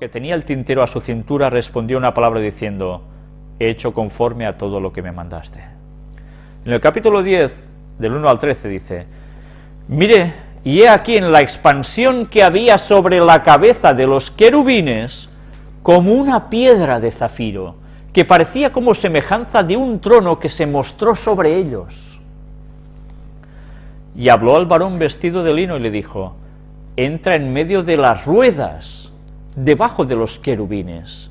que tenía el tintero a su cintura, respondió una palabra diciendo, he hecho conforme a todo lo que me mandaste. En el capítulo 10, del 1 al 13, dice, mire, y he aquí en la expansión que había sobre la cabeza de los querubines, como una piedra de zafiro, que parecía como semejanza de un trono que se mostró sobre ellos. Y habló al varón vestido de lino y le dijo, entra en medio de las ruedas, debajo de los querubines,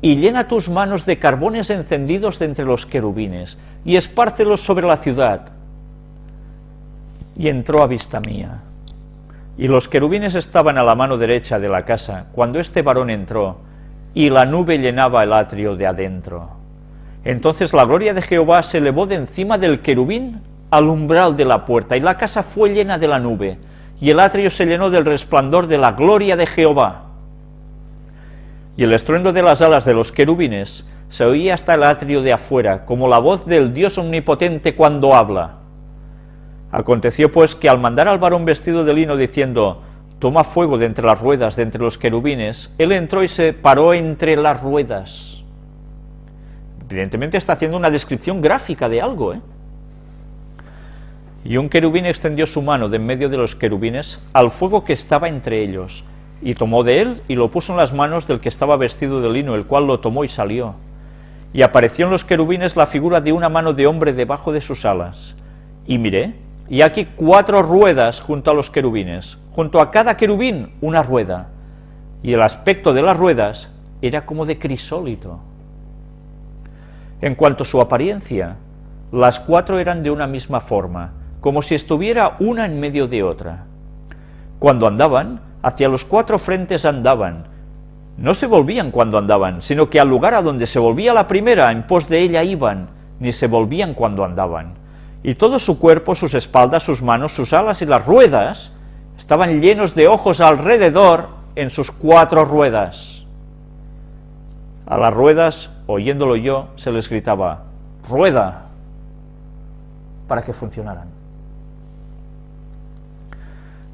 y llena tus manos de carbones encendidos de entre los querubines, y espárcelos sobre la ciudad. Y entró a vista mía. Y los querubines estaban a la mano derecha de la casa, cuando este varón entró, y la nube llenaba el atrio de adentro. Entonces la gloria de Jehová se elevó de encima del querubín al umbral de la puerta, y la casa fue llena de la nube, y el atrio se llenó del resplandor de la gloria de Jehová. Y el estruendo de las alas de los querubines se oía hasta el atrio de afuera, como la voz del Dios omnipotente cuando habla. Aconteció pues que al mandar al varón vestido de lino diciendo, toma fuego de entre las ruedas, de entre los querubines, él entró y se paró entre las ruedas. Evidentemente está haciendo una descripción gráfica de algo, ¿eh? Y un querubín extendió su mano de en medio de los querubines al fuego que estaba entre ellos, y tomó de él y lo puso en las manos del que estaba vestido de lino, el cual lo tomó y salió. Y apareció en los querubines la figura de una mano de hombre debajo de sus alas. Y miré, y aquí cuatro ruedas junto a los querubines, junto a cada querubín una rueda, y el aspecto de las ruedas era como de crisólito. En cuanto a su apariencia, las cuatro eran de una misma forma, como si estuviera una en medio de otra. Cuando andaban, hacia los cuatro frentes andaban, no se volvían cuando andaban, sino que al lugar a donde se volvía la primera, en pos de ella iban, ni se volvían cuando andaban y todo su cuerpo, sus espaldas, sus manos, sus alas y las ruedas estaban llenos de ojos alrededor en sus cuatro ruedas. A las ruedas, oyéndolo yo, se les gritaba, rueda, para que funcionaran.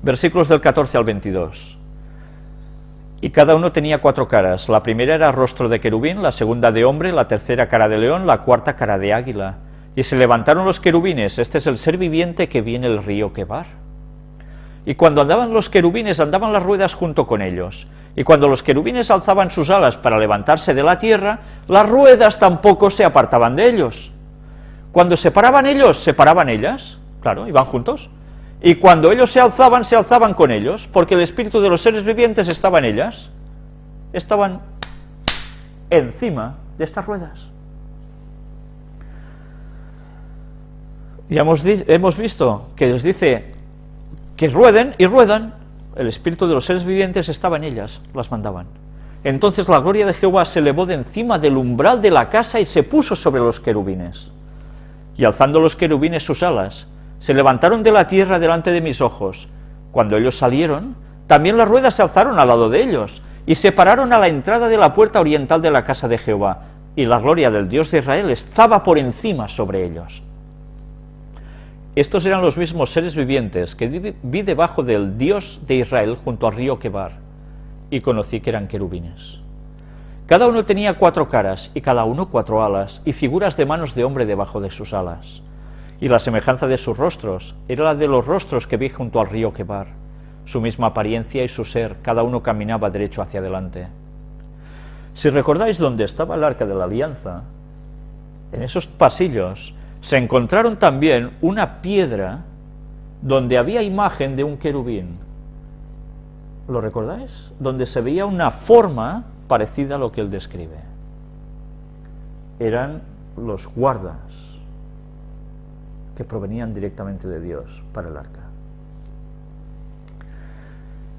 Versículos del 14 al 22. Y cada uno tenía cuatro caras. La primera era rostro de querubín, la segunda de hombre, la tercera cara de león, la cuarta cara de águila y se levantaron los querubines, este es el ser viviente que viene el río Quebar. Y cuando andaban los querubines, andaban las ruedas junto con ellos. Y cuando los querubines alzaban sus alas para levantarse de la tierra, las ruedas tampoco se apartaban de ellos. Cuando se paraban ellos, se paraban ellas, claro, iban juntos. Y cuando ellos se alzaban, se alzaban con ellos, porque el espíritu de los seres vivientes estaba en ellas. Estaban encima de estas ruedas. Ya hemos, hemos visto que les dice que rueden y ruedan, el espíritu de los seres vivientes estaba en ellas, las mandaban. Entonces la gloria de Jehová se elevó de encima del umbral de la casa y se puso sobre los querubines. Y alzando los querubines sus alas, se levantaron de la tierra delante de mis ojos. Cuando ellos salieron, también las ruedas se alzaron al lado de ellos, y se pararon a la entrada de la puerta oriental de la casa de Jehová, y la gloria del Dios de Israel estaba por encima sobre ellos. Estos eran los mismos seres vivientes que vi debajo del Dios de Israel junto al río Quebar, y conocí que eran querubines. Cada uno tenía cuatro caras, y cada uno cuatro alas, y figuras de manos de hombre debajo de sus alas. Y la semejanza de sus rostros era la de los rostros que vi junto al río Quebar. Su misma apariencia y su ser, cada uno caminaba derecho hacia adelante. Si recordáis dónde estaba el arca de la alianza, en esos pasillos se encontraron también una piedra donde había imagen de un querubín. ¿Lo recordáis? Donde se veía una forma parecida a lo que él describe. Eran los guardas que provenían directamente de Dios para el arca.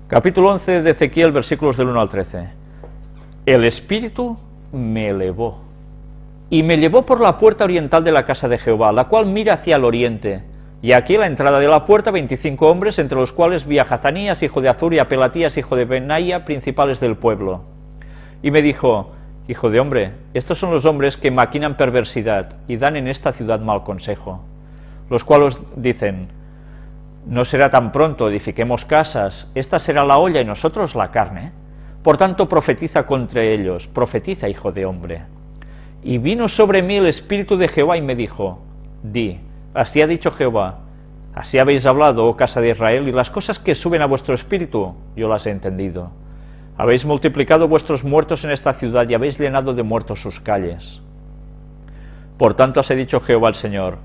Capítulo 11 de Ezequiel, versículos del 1 al 13. El Espíritu me elevó y me llevó por la puerta oriental de la casa de Jehová, la cual mira hacia el oriente. Y aquí la entrada de la puerta veinticinco hombres, entre los cuales vi a Hazanías, hijo de Azur, y a Pelatías, hijo de Benaía, principales del pueblo. Y me dijo, Hijo de hombre, estos son los hombres que maquinan perversidad y dan en esta ciudad mal consejo, los cuales dicen, no será tan pronto, edifiquemos casas, esta será la olla y nosotros la carne, Por tanto, profetiza contra ellos, profetiza, hijo de hombre. Y vino sobre mí el Espíritu de Jehová y me dijo, di, así ha dicho Jehová, así habéis hablado, oh casa de Israel, y las cosas que suben a vuestro espíritu, yo las he entendido. Habéis multiplicado vuestros muertos en esta ciudad y habéis llenado de muertos sus calles. Por tanto, os he dicho Jehová el Señor,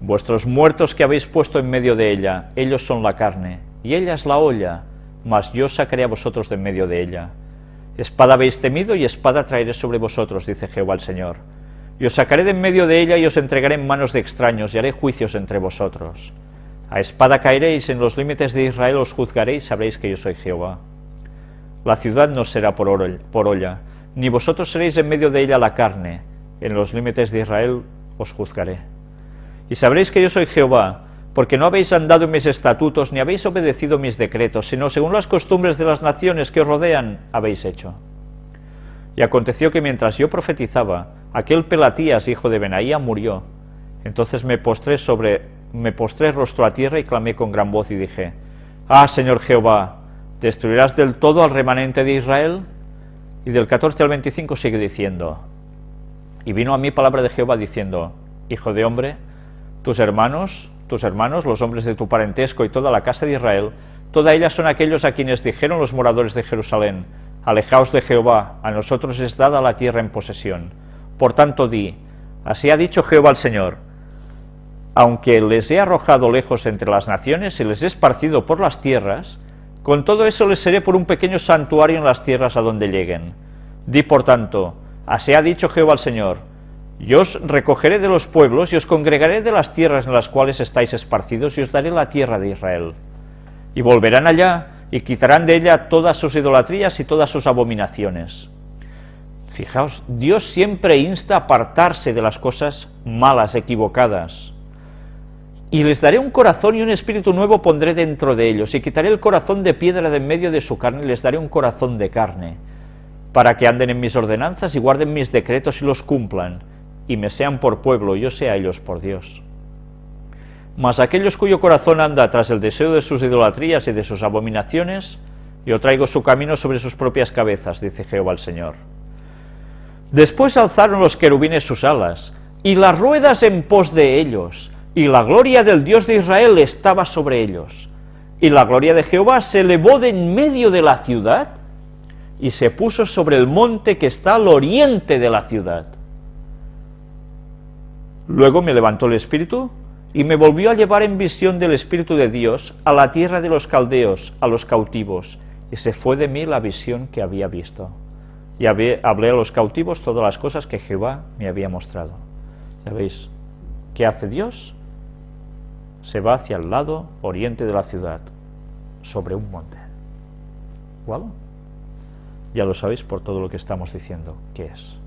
vuestros muertos que habéis puesto en medio de ella, ellos son la carne, y ella es la olla, mas yo sacaré a vosotros de en medio de ella. Espada habéis temido y espada traeré sobre vosotros, dice Jehová el Señor. Y os sacaré de en medio de ella y os entregaré en manos de extraños y haré juicios entre vosotros. A espada caeréis, en los límites de Israel os juzgaréis, sabréis que yo soy Jehová. La ciudad no será por, por olla, ni vosotros seréis en medio de ella la carne, en los límites de Israel os juzgaré. Y sabréis que yo soy Jehová, porque no habéis andado en mis estatutos, ni habéis obedecido mis decretos, sino según las costumbres de las naciones que os rodean, habéis hecho. Y aconteció que mientras yo profetizaba, aquel Pelatías, hijo de Benaía, murió. Entonces me postré sobre, me postré rostro a tierra y clamé con gran voz y dije, Ah, Señor Jehová, ¿destruirás del todo al remanente de Israel? Y del 14 al 25 sigue diciendo, Y vino a mí palabra de Jehová diciendo, Hijo de hombre, tus hermanos, tus hermanos, los hombres de tu parentesco y toda la casa de Israel, toda ella son aquellos a quienes dijeron los moradores de Jerusalén, Alejaos de Jehová, a nosotros es dada la tierra en posesión. Por tanto di, así ha dicho Jehová al Señor, aunque les he arrojado lejos entre las naciones y les he esparcido por las tierras, con todo eso les seré por un pequeño santuario en las tierras a donde lleguen. Di por tanto, así ha dicho Jehová al Señor, yo os recogeré de los pueblos y os congregaré de las tierras en las cuales estáis esparcidos y os daré la tierra de Israel. Y volverán allá y quitarán de ella todas sus idolatrías y todas sus abominaciones. Fijaos, Dios siempre insta a apartarse de las cosas malas, equivocadas. Y les daré un corazón y un espíritu nuevo pondré dentro de ellos, y quitaré el corazón de piedra de en medio de su carne, y les daré un corazón de carne, para que anden en mis ordenanzas y guarden mis decretos y los cumplan, y me sean por pueblo, yo sea ellos por Dios. Mas aquellos cuyo corazón anda tras el deseo de sus idolatrías y de sus abominaciones, yo traigo su camino sobre sus propias cabezas, dice Jehová el Señor. Después alzaron los querubines sus alas, y las ruedas en pos de ellos, y la gloria del Dios de Israel estaba sobre ellos. Y la gloria de Jehová se elevó de en medio de la ciudad, y se puso sobre el monte que está al oriente de la ciudad. Luego me levantó el Espíritu y me volvió a llevar en visión del Espíritu de Dios a la tierra de los caldeos, a los cautivos, y se fue de mí la visión que había visto. Y hablé a los cautivos todas las cosas que Jehová me había mostrado. ¿Sabéis qué hace Dios? Se va hacia el lado oriente de la ciudad, sobre un monte. ¿Cuál? Ya lo sabéis por todo lo que estamos diciendo, ¿qué es?